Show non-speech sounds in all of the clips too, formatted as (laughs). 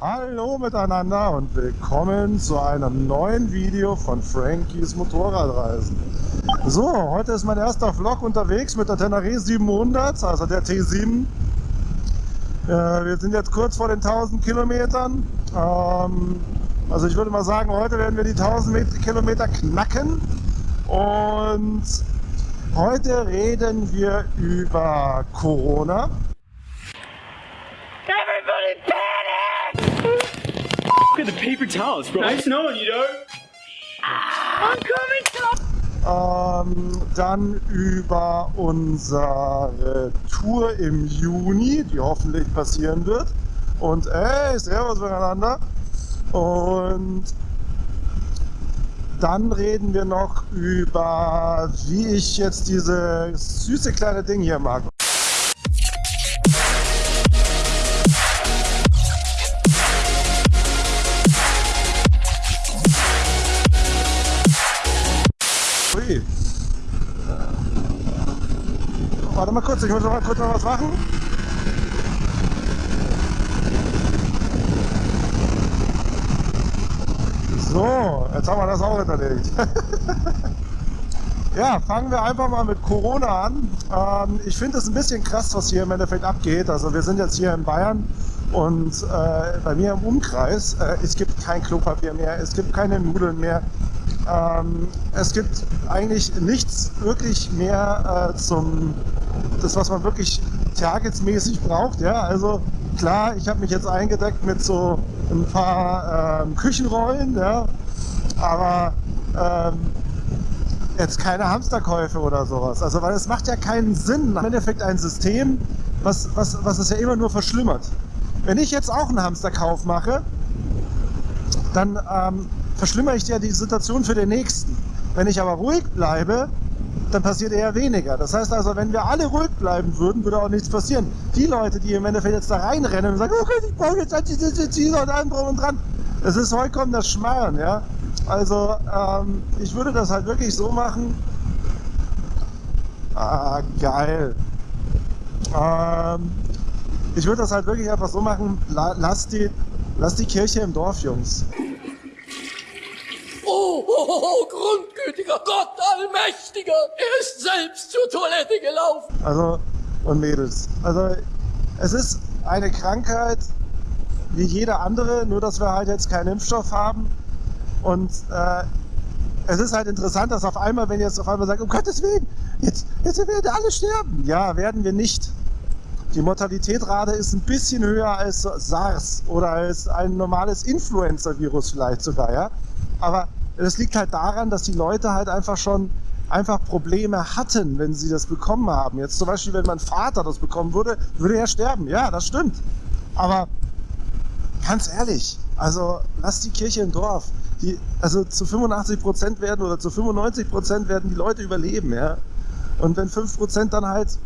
Hallo miteinander und willkommen zu einem neuen Video von Frankies Motorradreisen. So, heute ist mein erster Vlog unterwegs mit der Tenere 700, also der T7. Äh, wir sind jetzt kurz vor den 1000 Kilometern. Ähm, also ich würde mal sagen, heute werden wir die 1000 Kilometer knacken. Und heute reden wir über Corona. Paper towels, bro. Nice knowing you, dog. I'm coming, ähm, Dann über unsere Tour im Juni, die hoffentlich passieren wird. Und ey, servus miteinander. Und dann reden wir noch über, wie ich jetzt diese süße kleine Ding hier mag. Warte mal kurz, ich muss noch mal kurz noch was machen. So, jetzt haben wir das auch hinterlegt. (laughs) ja, fangen wir einfach mal mit Corona an. Ähm, ich finde es ein bisschen krass, was hier im Endeffekt abgeht. Also wir sind jetzt hier in Bayern und äh, bei mir im Umkreis, äh, es gibt kein Klopapier mehr, es gibt keine Nudeln mehr. Ähm, es gibt eigentlich nichts wirklich mehr äh, zum, das was man wirklich targetsmäßig braucht. Ja, also klar, ich habe mich jetzt eingedeckt mit so ein paar ähm, Küchenrollen, ja, aber ähm, jetzt keine Hamsterkäufe oder sowas. Also weil es macht ja keinen Sinn. Im Endeffekt ein System, was, was, was es ja immer nur verschlimmert. Wenn ich jetzt auch einen Hamsterkauf mache, dann ähm, verschlimmere ich ja die Situation für den Nächsten. Wenn ich aber ruhig bleibe, dann passiert eher weniger. Das heißt also, wenn wir alle ruhig bleiben würden, würde auch nichts passieren. Die Leute, die im Endeffekt jetzt da reinrennen und sagen, okay, ich brauche jetzt Antizizin und allem drum und dran, das ist vollkommen das Schmarrn, ja. Also, ähm, ich würde das halt wirklich so machen. Ah, geil. Ähm, ich würde das halt wirklich einfach so machen, lass die, lass die Kirche im Dorf, Jungs. Oh, oh, oh, oh, grundgütiger Gott Allmächtiger, er ist selbst zur Toilette gelaufen. Also, und Mädels, also es ist eine Krankheit wie jede andere, nur dass wir halt jetzt keinen Impfstoff haben. Und äh, es ist halt interessant, dass auf einmal, wenn ihr jetzt auf einmal sagt, um Gottes Willen, jetzt, jetzt werden alle sterben. Ja, werden wir nicht. Die Mortalitätsrate ist ein bisschen höher als SARS oder als ein normales Influenza-Virus vielleicht sogar, ja. Aber das liegt halt daran, dass die Leute halt einfach schon einfach Probleme hatten, wenn sie das bekommen haben. Jetzt zum Beispiel, wenn mein Vater das bekommen würde, würde er sterben. Ja, das stimmt. Aber ganz ehrlich, also lass die Kirche im Dorf. Die, also zu 85 Prozent werden oder zu 95 Prozent werden die Leute überleben. Ja? Und wenn 5 Prozent dann halt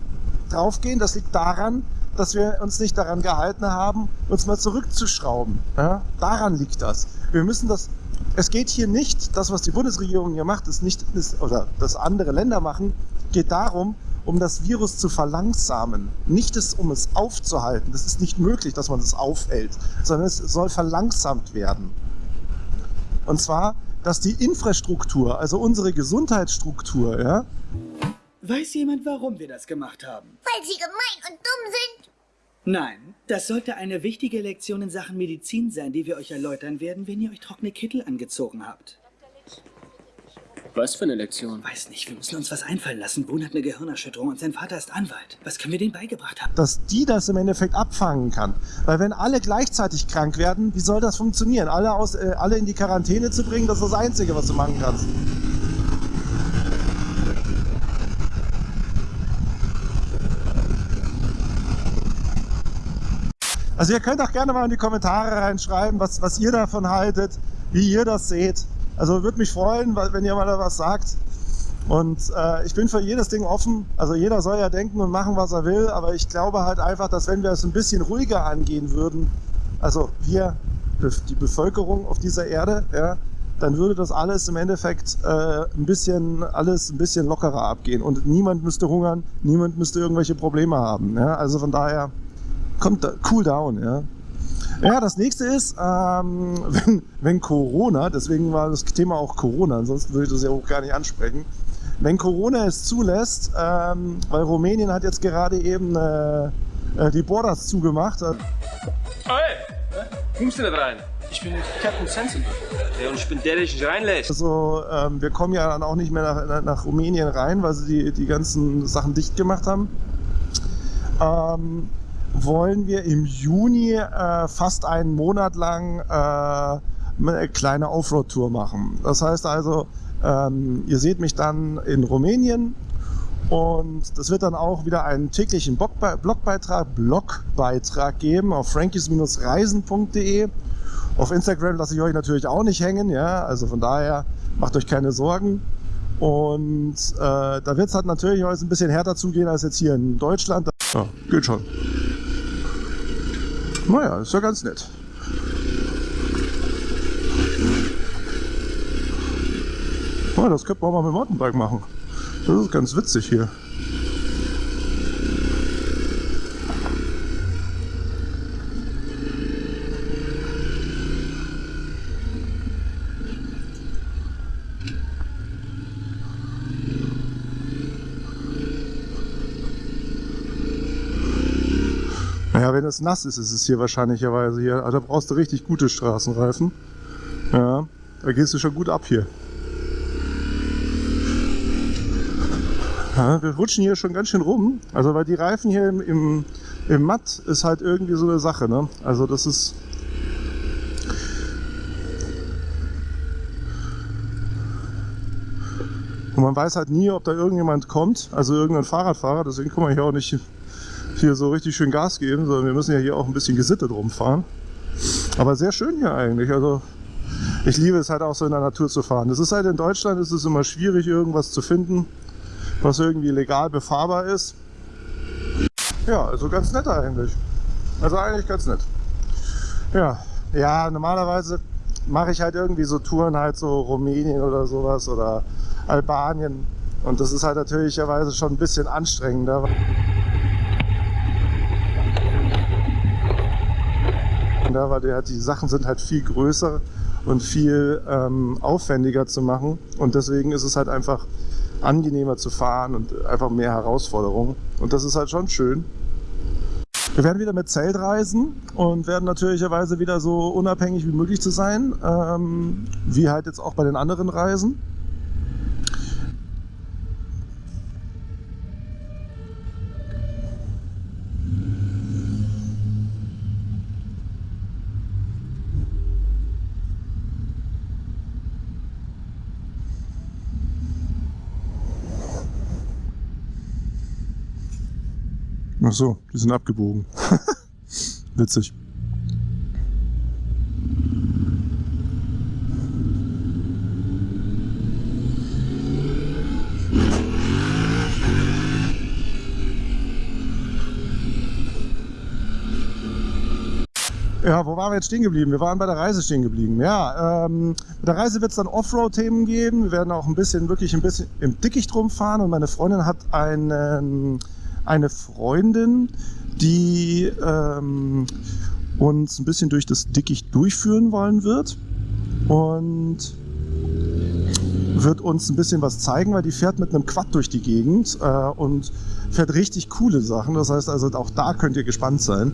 draufgehen, das liegt daran, dass wir uns nicht daran gehalten haben, uns mal zurückzuschrauben. Ja? Daran liegt das. Wir müssen das es geht hier nicht, das was die Bundesregierung hier macht, ist nicht, ist, oder das andere Länder machen, geht darum, um das Virus zu verlangsamen. Nicht es, um es aufzuhalten. Das ist nicht möglich, dass man es aufhält, sondern es soll verlangsamt werden. Und zwar, dass die Infrastruktur, also unsere Gesundheitsstruktur, ja. Weiß jemand, warum wir das gemacht haben? Weil sie gemein und dumm sind. Nein, das sollte eine wichtige Lektion in Sachen Medizin sein, die wir euch erläutern werden, wenn ihr euch trockene Kittel angezogen habt. Was für eine Lektion? Weiß nicht, wir müssen uns was einfallen lassen. Boone hat eine Gehirnerschütterung und sein Vater ist Anwalt. Was können wir denen beigebracht haben? Dass die das im Endeffekt abfangen kann. Weil wenn alle gleichzeitig krank werden, wie soll das funktionieren? Alle, aus, äh, alle in die Quarantäne zu bringen, das ist das Einzige, was du machen kannst. Also ihr könnt auch gerne mal in die Kommentare reinschreiben, was, was ihr davon haltet, wie ihr das seht. Also würde mich freuen, wenn ihr mal da was sagt. Und äh, ich bin für jedes Ding offen. Also jeder soll ja denken und machen, was er will. Aber ich glaube halt einfach, dass wenn wir es ein bisschen ruhiger angehen würden, also wir, die Bevölkerung auf dieser Erde, ja, dann würde das alles im Endeffekt äh, ein bisschen alles ein bisschen lockerer abgehen und niemand müsste hungern, niemand müsste irgendwelche Probleme haben. Ja? Also von daher kommt da, cool down, ja. Ja, das nächste ist, ähm, (laughs) wenn, wenn Corona, deswegen war das Thema auch Corona, ansonsten würde ich das ja auch gar nicht ansprechen. Wenn Corona es zulässt, ähm, weil Rumänien hat jetzt gerade eben äh, äh, die Borders zugemacht. Oh, hey! Kommst du nicht rein? Ich bin Captain Sensible. Ja, und ich bin der, der dich reinlässt. Also ähm, wir kommen ja dann auch nicht mehr nach, nach Rumänien rein, weil sie die, die ganzen Sachen dicht gemacht haben. Ähm, wollen wir im Juni äh, fast einen Monat lang äh, eine kleine Offroad-Tour machen. Das heißt also, ähm, ihr seht mich dann in Rumänien und das wird dann auch wieder einen täglichen Blogbeitrag, Blogbeitrag geben auf frankies-reisen.de. Auf Instagram lasse ich euch natürlich auch nicht hängen, ja, also von daher macht euch keine Sorgen. Und äh, da wird es halt natürlich heute ein bisschen härter zugehen als jetzt hier in Deutschland. Ja, geht schon. Naja, ist ja ganz nett. Oh, das könnte man mal mit Mountainbike machen. Das ist ganz witzig hier. Wenn es nass ist, ist es hier wahrscheinlicherweise hier. Also da brauchst du richtig gute Straßenreifen. Ja, da gehst du schon gut ab hier. Ja, wir rutschen hier schon ganz schön rum. Also weil die Reifen hier im, im, im Matt ist halt irgendwie so eine Sache. Ne? Also das ist... Und man weiß halt nie, ob da irgendjemand kommt, also irgendein Fahrradfahrer. Deswegen kann man hier auch nicht hier so richtig schön Gas geben, sondern wir müssen ja hier auch ein bisschen gesittet rumfahren. Aber sehr schön hier eigentlich. Also ich liebe es halt auch so in der Natur zu fahren. Das ist halt in Deutschland ist es immer schwierig, irgendwas zu finden was irgendwie legal befahrbar ist. Ja, also ganz nett eigentlich. Also eigentlich ganz nett. Ja, ja normalerweise mache ich halt irgendwie so Touren halt so Rumänien oder sowas oder Albanien. Und das ist halt natürlicherweise schon ein bisschen anstrengender. Ja, weil die, halt, die Sachen sind halt viel größer und viel ähm, aufwendiger zu machen. Und deswegen ist es halt einfach angenehmer zu fahren und einfach mehr Herausforderungen. Und das ist halt schon schön. Wir werden wieder mit Zelt reisen und werden natürlicherweise wieder so unabhängig wie möglich zu sein, ähm, wie halt jetzt auch bei den anderen Reisen. Ach so, die sind abgebogen. (laughs) Witzig. Ja, wo waren wir jetzt stehen geblieben? Wir waren bei der Reise stehen geblieben. Ja, ähm, bei der Reise wird es dann Offroad-Themen geben. Wir werden auch ein bisschen, wirklich ein bisschen im Dickicht rumfahren und meine Freundin hat einen eine Freundin, die ähm, uns ein bisschen durch das Dickicht durchführen wollen wird und wird uns ein bisschen was zeigen, weil die fährt mit einem Quad durch die Gegend äh, und fährt richtig coole Sachen. Das heißt also, auch da könnt ihr gespannt sein.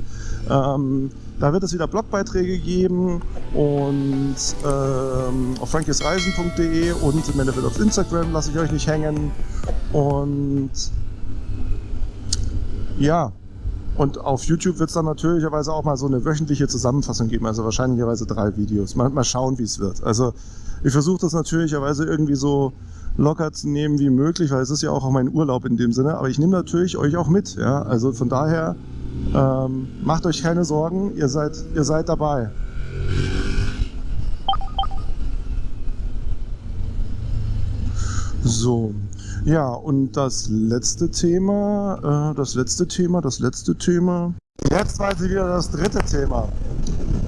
Ähm, da wird es wieder Blogbeiträge geben und ähm, auf frankiesreisen.de und im Endeffekt auf Instagram lasse ich euch nicht hängen. Und ja, und auf YouTube wird es dann natürlicherweise auch mal so eine wöchentliche Zusammenfassung geben, also wahrscheinlicherweise drei Videos. Mal, mal schauen, wie es wird. Also ich versuche das natürlicherweise irgendwie so locker zu nehmen wie möglich, weil es ist ja auch mein Urlaub in dem Sinne. Aber ich nehme natürlich euch auch mit. Ja? Also von daher ähm, macht euch keine Sorgen, ihr seid, ihr seid dabei. So, ja, und das letzte Thema, äh, das letzte Thema, das letzte Thema. Jetzt weiß ich wieder das dritte Thema.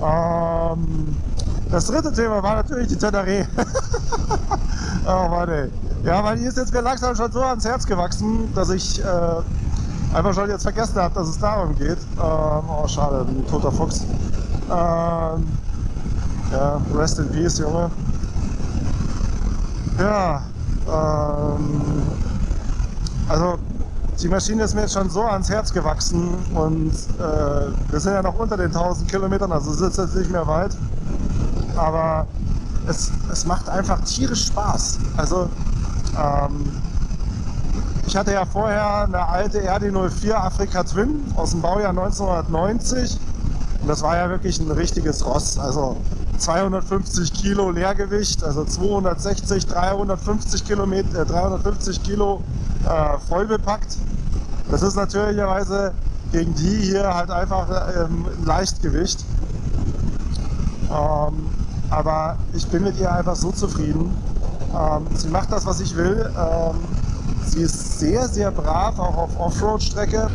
Ähm, das dritte Thema war natürlich die Teneré. (laughs) oh Mann ey. Ja, weil die ist jetzt mir langsam schon so ans Herz gewachsen, dass ich äh, einfach schon jetzt vergessen habe, dass es darum geht. Ähm, oh, schade, ein toter Fuchs. Ähm, ja, rest in peace, Junge. Ja, ähm, also die Maschine ist mir jetzt schon so ans Herz gewachsen und äh, wir sind ja noch unter den 1000 Kilometern, also es ist jetzt nicht mehr weit. Aber es, es macht einfach tierisch Spaß. Also ähm, ich hatte ja vorher eine alte RD04 Afrika Twin aus dem Baujahr 1990 und das war ja wirklich ein richtiges Ross. Also 250 Kilo Leergewicht, also 260, 350 Kilometer, äh, 350 Kilo äh, voll bepackt. Das ist natürlicherweise gegen die hier halt einfach ähm, Leichtgewicht. Ähm, aber ich bin mit ihr einfach so zufrieden. Ähm, sie macht das, was ich will. Ähm, sie ist sehr, sehr brav, auch auf Offroad-Strecke.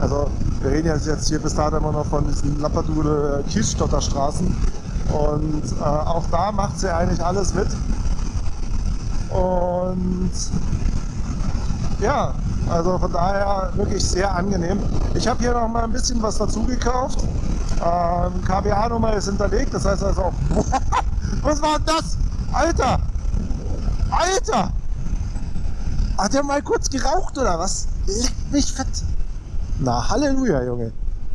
Also reden jetzt hier bis dato immer noch von diesen Lappadude Kiesstotterstraßen und äh, auch da macht sie eigentlich alles mit. Und ja, also von daher wirklich sehr angenehm. Ich habe hier noch mal ein bisschen was dazu gekauft. Ähm, KBA-Nummer ist hinterlegt, das heißt also, (laughs) was war das? Alter! Alter! Hat der mal kurz geraucht oder was? Leckt mich fett. Na, Halleluja, Junge.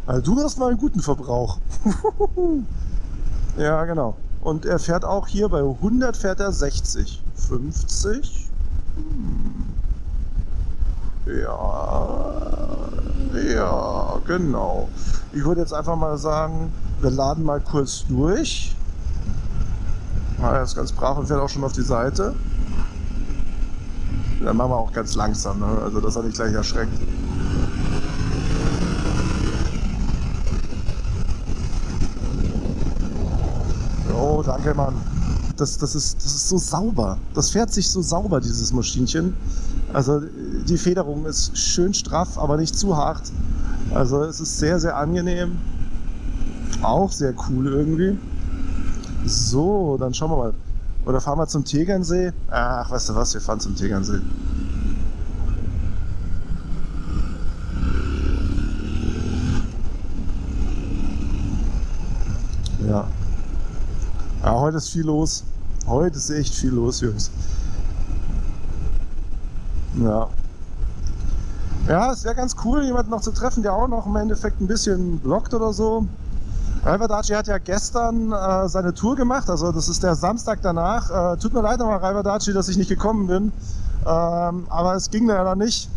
Also du hast mal einen guten Verbrauch. (laughs) ja, genau. Und er fährt auch hier bei 100 fährt er 60. 50? Hm. Ja, ja, genau. Ich würde jetzt einfach mal sagen, wir laden mal kurz durch. Ah, er ist ganz brav und fährt auch schon auf die Seite. Dann machen wir auch ganz langsam, ne? also dass er nicht gleich erschreckt. Oh, danke, Mann. Das, das, ist, das ist so sauber. Das fährt sich so sauber, dieses Maschinchen. Also die Federung ist schön straff, aber nicht zu hart. Also es ist sehr, sehr angenehm. Auch sehr cool irgendwie. So, dann schauen wir mal. Oder fahren wir zum Tegernsee? Ach, weißt du was, wir fahren zum Tegernsee. Ja. Ja, heute ist viel los. Heute ist echt viel los, Jungs. Ja. Ja, es wäre ganz cool, jemanden noch zu treffen, der auch noch im Endeffekt ein bisschen bloggt oder so. Raiverdaci hat ja gestern äh, seine Tour gemacht, also das ist der Samstag danach. Äh, tut mir leid nochmal, Raiverdaci, dass ich nicht gekommen bin, ähm, aber es ging leider nicht.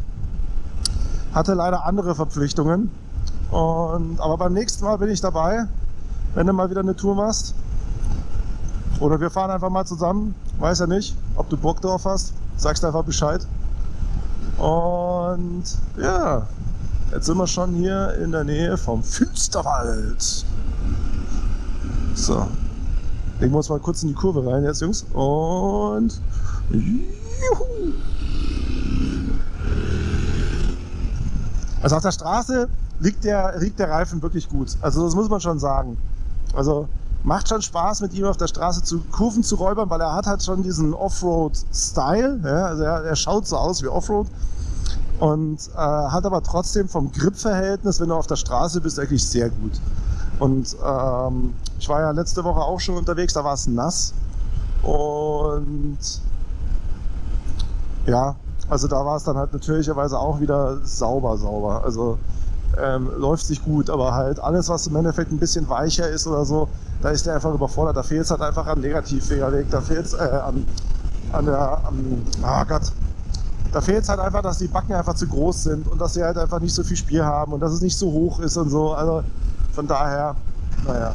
Hatte leider andere Verpflichtungen. Und, aber beim nächsten Mal bin ich dabei, wenn du mal wieder eine Tour machst. Oder wir fahren einfach mal zusammen. Weiß ja nicht, ob du Bock drauf hast. Sagst einfach Bescheid. Und ja, jetzt sind wir schon hier in der Nähe vom Finsterwald. So. Ich muss mal kurz in die Kurve rein jetzt, Jungs. Und juhu. Also auf der Straße liegt der, liegt der Reifen wirklich gut. Also das muss man schon sagen. Also macht schon Spaß mit ihm auf der Straße zu Kurven zu räubern, weil er hat halt schon diesen Offroad-Style. Ja? Also er, er, schaut so aus wie Offroad und äh, hat aber trotzdem vom Grip-Verhältnis, wenn du auf der Straße bist, eigentlich sehr gut. Und ähm, ich war ja letzte Woche auch schon unterwegs, da war es nass und ja, also da war es dann halt natürlicherweise auch wieder sauber, sauber. Also ähm, läuft sich gut, aber halt alles, was im Endeffekt ein bisschen weicher ist oder so, da ist der einfach überfordert. Da fehlt es halt einfach am Negativfederweg, da fehlt es äh, an, an der, am, oh Gott, da fehlt es halt einfach, dass die Backen einfach zu groß sind und dass sie halt einfach nicht so viel Spiel haben und dass es nicht so hoch ist und so. Also von daher, naja.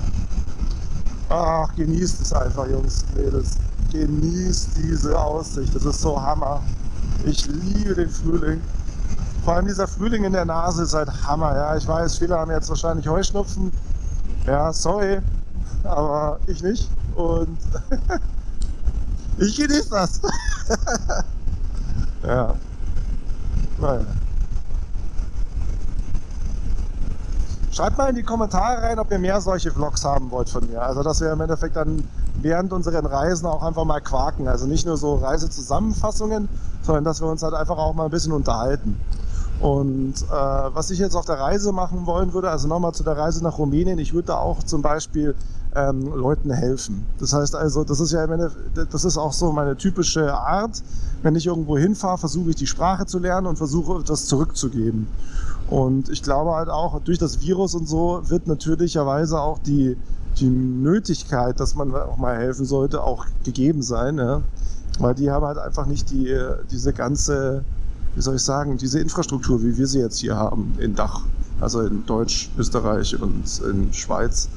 Ach, genießt es einfach, Jungs, Mädels. Genießt diese Aussicht. Das ist so Hammer. Ich liebe den Frühling. Vor allem dieser Frühling in der Nase ist halt Hammer. Ja, ich weiß, viele haben jetzt wahrscheinlich Heuschnupfen. Ja, sorry, aber ich nicht. Und (laughs) ich genieße das. (laughs) ja. Naja. Schreibt mal in die Kommentare rein, ob ihr mehr solche Vlogs haben wollt von mir. Also dass wir im Endeffekt dann während unseren Reisen auch einfach mal quaken. Also nicht nur so Reisezusammenfassungen, sondern dass wir uns halt einfach auch mal ein bisschen unterhalten. Und äh, was ich jetzt auf der Reise machen wollen würde, also nochmal zu der Reise nach Rumänien, ich würde da auch zum Beispiel ähm, Leuten helfen. Das heißt also, das ist ja Endeffekt, das ist auch so meine typische Art. Wenn ich irgendwo hinfahre, versuche ich die Sprache zu lernen und versuche etwas zurückzugeben. Und ich glaube halt auch, durch das Virus und so wird natürlicherweise auch die, die Nötigkeit, dass man auch mal helfen sollte, auch gegeben sein. Ja? Weil die haben halt einfach nicht die, diese ganze wie soll ich sagen, diese Infrastruktur, wie wir sie jetzt hier haben, in Dach, also in Deutsch, Österreich und in Schweiz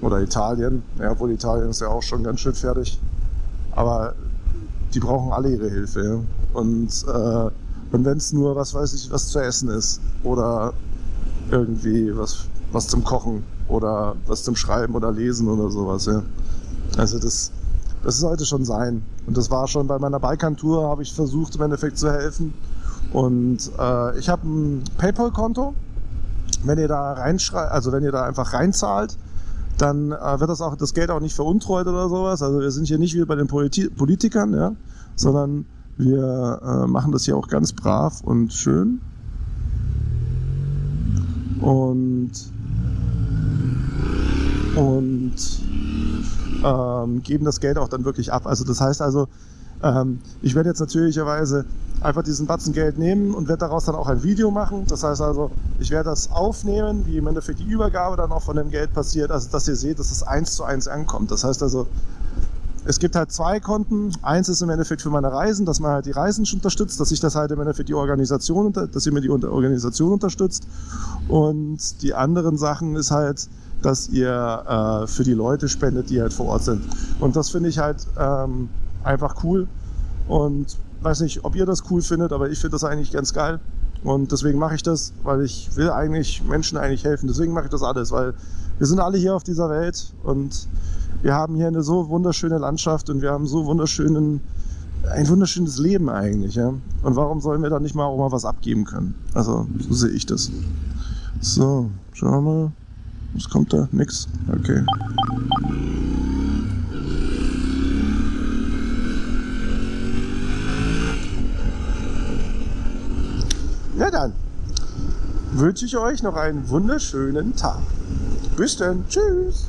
oder Italien, ja, obwohl Italien ist ja auch schon ganz schön fertig, aber die brauchen alle ihre Hilfe. Ja? Und, äh, und wenn es nur, was weiß ich, was zu essen ist oder irgendwie was, was zum Kochen oder was zum Schreiben oder Lesen oder sowas. Ja? Also das, das sollte schon sein. Und das war schon bei meiner Balkan-Tour, habe ich versucht im Endeffekt zu helfen. Und äh, ich habe ein PayPal-Konto. Wenn ihr da reinschreibt, also wenn ihr da einfach reinzahlt, dann äh, wird das auch das Geld auch nicht veruntreut oder sowas. Also wir sind hier nicht wie bei den Politi Politikern, ja, sondern wir äh, machen das hier auch ganz brav und schön. Und und ähm, geben das Geld auch dann wirklich ab. Also das heißt also, ähm, ich werde jetzt natürlicherweise einfach diesen Batzen Geld nehmen und werde daraus dann auch ein Video machen. Das heißt also, ich werde das aufnehmen, wie im Endeffekt die Übergabe dann auch von dem Geld passiert, also dass ihr seht, dass es eins zu eins ankommt. Das heißt also, es gibt halt zwei Konten. Eins ist im Endeffekt für meine Reisen, dass man halt die Reisen unterstützt, dass ich das halt im Endeffekt die Organisation, dass ihr mir die Organisation unterstützt. Und die anderen Sachen ist halt, dass ihr äh, für die Leute spendet, die halt vor Ort sind. Und das finde ich halt ähm, einfach cool. Und weiß nicht, ob ihr das cool findet, aber ich finde das eigentlich ganz geil. Und deswegen mache ich das, weil ich will eigentlich Menschen eigentlich helfen. Deswegen mache ich das alles, weil wir sind alle hier auf dieser Welt und wir haben hier eine so wunderschöne Landschaft und wir haben so wunderschönen, ein wunderschönes Leben eigentlich. Ja? Und warum sollen wir da nicht mal auch mal was abgeben können? Also so sehe ich das. So, schauen wir mal. Was kommt da? Nix? Okay. Na dann wünsche ich euch noch einen wunderschönen Tag. Bis dann. Tschüss.